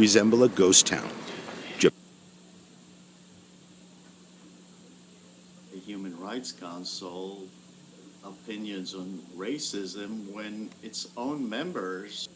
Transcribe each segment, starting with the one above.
resemble a ghost town. the Human Rights Council opinions on racism when its own members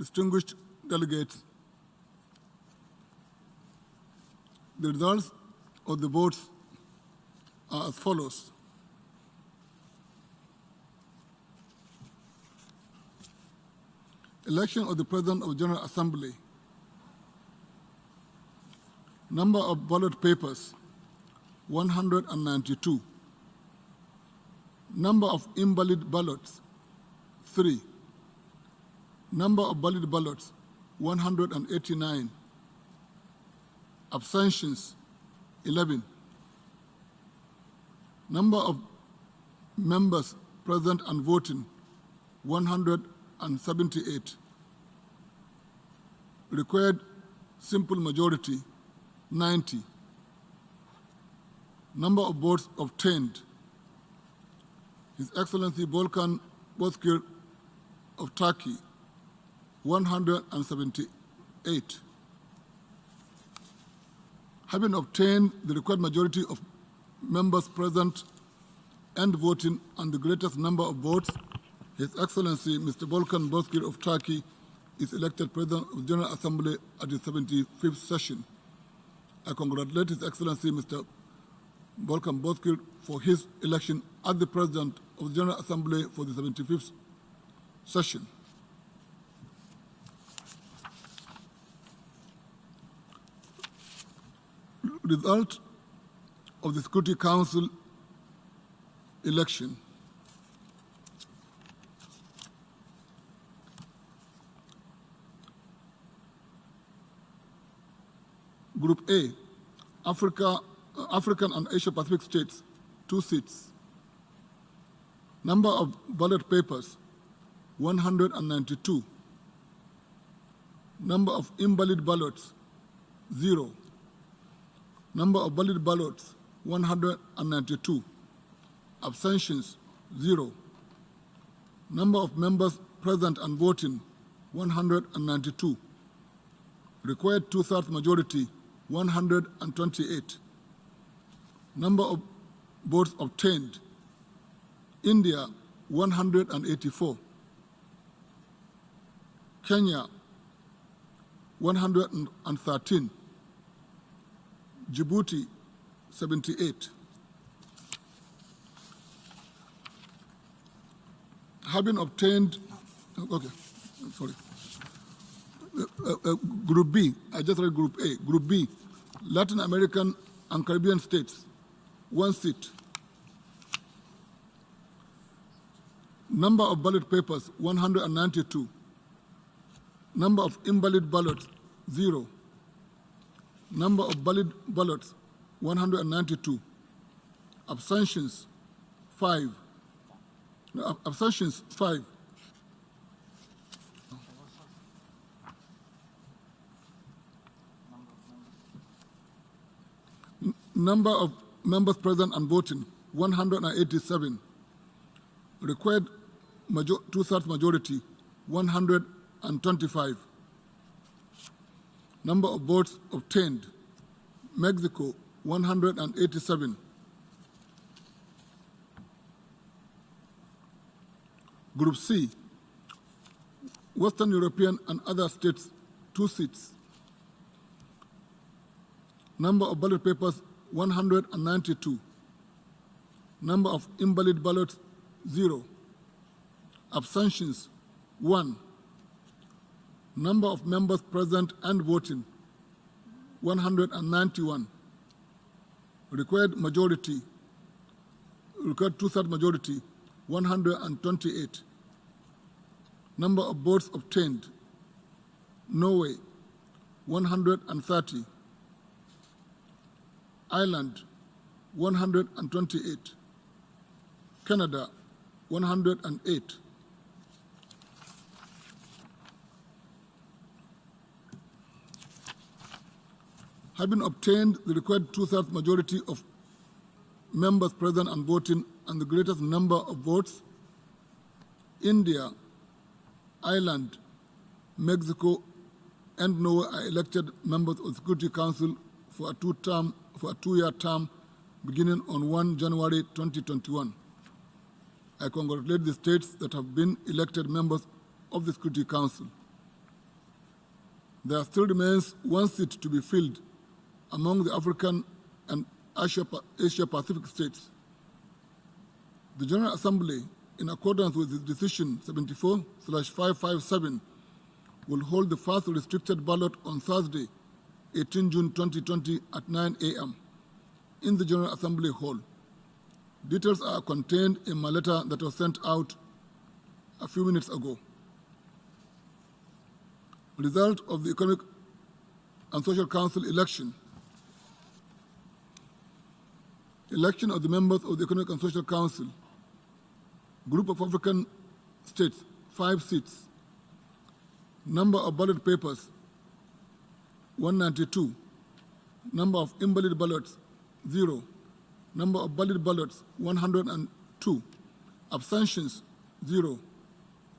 Distinguished delegates, the results of the votes are as follows. Election of the President of General Assembly. Number of ballot papers, 192. Number of invalid ballots, 3. Number of valid ballots, 189. Abstentions 11. Number of members present and voting 178. Required simple majority 90. Number of votes obtained. His Excellency Volkan Bozkir of Turkey 178. Having obtained the required majority of members present and voting and the greatest number of votes, His Excellency Mr. Volkan Bozkir of Turkey is elected President of the General Assembly at the 75th session. I congratulate His Excellency Mr. Volkan Bozkir for his election as the President of the General Assembly for the 75th session. Result of the Security Council election. Group A, Africa, uh, African and Asia Pacific states, two seats. Number of ballot papers, 192. Number of invalid ballots, zero. Number of valid ballots, 192. Abstentions, zero. Number of members present and voting, 192. Required two-thirds majority, 128. Number of votes obtained, India, 184. Kenya, 113. Djibouti, 78. Having obtained, okay, sorry. Uh, uh, uh, group B, I just read Group A. Group B, Latin American and Caribbean states, one seat. Number of ballot papers, 192. Number of invalid ballots, zero. Number of ballots, 192. Abstentions, five. No, abstentions, five. N- Number of members present and voting, 187. Required major, two-thirds majority, 125. Number of votes obtained, Mexico, 187. Group C, Western European and other states, two seats. Number of ballot papers, 192. Number of invalid ballots, zero. Abstentions, one. Number of members present and voting, 191. Required majority, required two-thirds majority, 128. Number of votes obtained, Norway, 130. Ireland, 128. Canada, 108. Having obtained the required two-thirds majority of members present and voting and the greatest number of votes, India, Ireland, Mexico, and Norway are elected members of the Security Council for a two-term, for a two-year term beginning on 1 January 2021. I congratulate the states that have been elected members of the Security Council. There still remains one seat to be filled among the African and Asia, Asia Pacific states. The General Assembly, in accordance with its decision 74/557, will hold the first restricted ballot on Thursday, 18 June 2020 at 9 a.m. in the General Assembly Hall. Details are contained in my letter that was sent out a few minutes ago. Result of the Economic and Social Council election. Election of the members of the Economic and Social Council. Group of African states, five seats. Number of ballot papers, 192. Number of invalid ballots, zero. Number of valid ballots, 102. Abstentions, zero.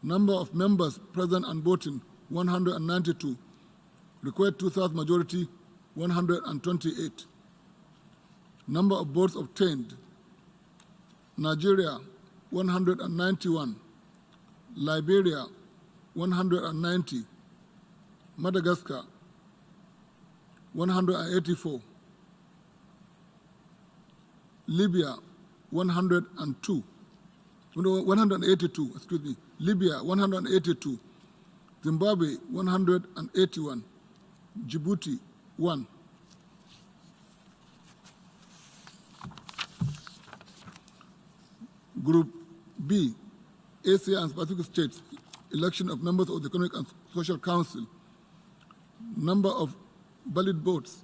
Number of members present and voting, 192. Required two-thirds majority, 128. Number of votes obtained, Nigeria, 191. Liberia, 190. Madagascar, 184. Libya, 102. 182, excuse me. Libya, 182. Zimbabwe, 181. Djibouti, 1. Group B, Asia and Pacific States, election of members of the Economic and Social Council. Number of valid votes,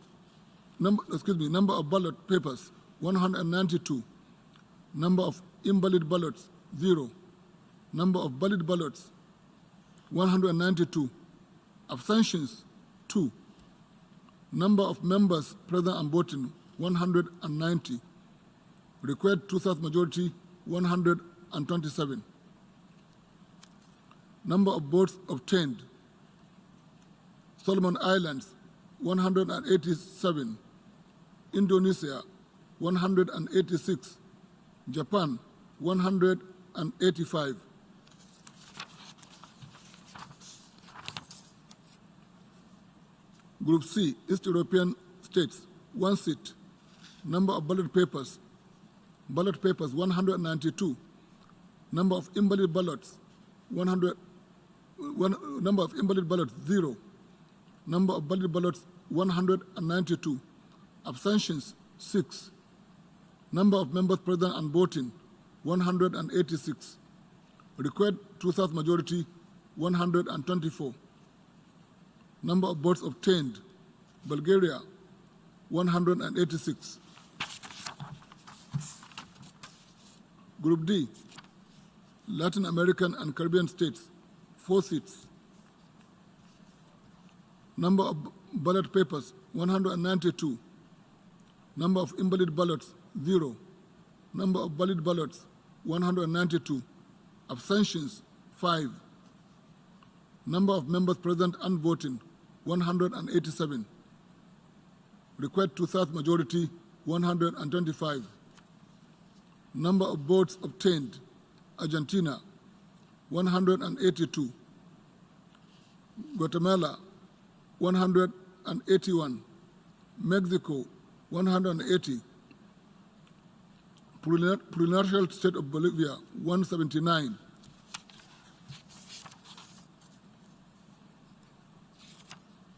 number, excuse me, number of ballot papers, 192. Number of invalid ballots, zero. Number of valid ballots, 192. Abstentions, two. Number of members present and voting, 190. Required two-thirds majority, 127. Number of votes obtained, Solomon Islands, 187. Indonesia, 186. Japan, 185. Group C, East European states, one seat. Number of ballot papers, ballot papers 192. Number of invalid ballots, 100. One, number of invalid ballots, zero. Number of valid ballots, 192. Abstentions, six. Number of members present and voting, 186. Required two-thirds majority, 124. Number of votes obtained, Bulgaria, 186. Group D, Latin American and Caribbean states, four seats. Number of ballot papers, 192. Number of invalid ballots, zero. Number of valid ballots, 192. Abstentions, five. Number of members present and voting, 187. Required two-thirds majority, 125. Number of votes obtained, Argentina, 182. Guatemala, 181. Mexico, 180. Plurinational State of Bolivia, 179.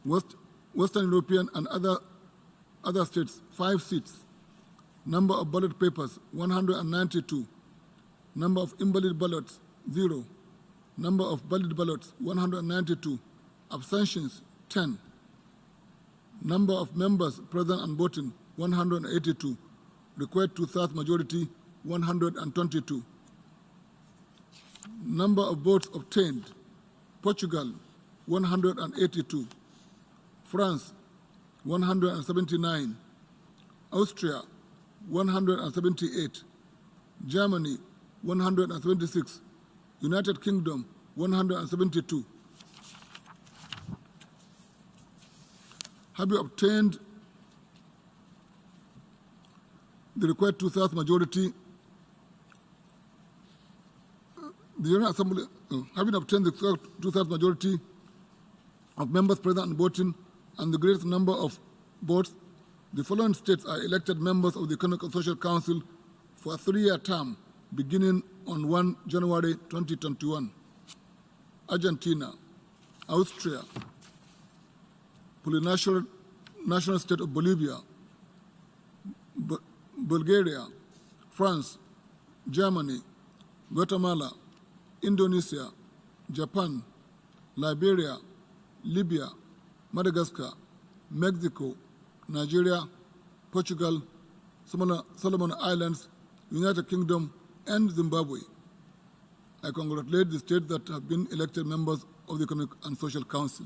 West, Western European and other, other states, five seats. Number of ballot papers, 192. Number of invalid ballots, zero. Number of valid ballots, 192. Abstentions, 10. Number of members present and voting, 182. Required two-thirds majority, 122. Number of votes obtained, Portugal, 182. France, 179. Austria, 178. Germany, 126, United Kingdom, 172. Have you obtained the required two-thirds majority? The General Assembly, uh, having obtained the two-thirds majority of members present and voting and the greatest number of votes, the following states are elected members of the Economic and Social Council for a three-year term beginning on 1 January 2021. Argentina, Austria, Plurinational National State of Bolivia, Bu Bulgaria, France, Germany, Guatemala, Indonesia, Japan, Liberia, Libya, Madagascar, Mexico, Nigeria, Portugal, Solomon Islands, United Kingdom, and Zimbabwe. I congratulate the states that have been elected members of the Economic and Social Council.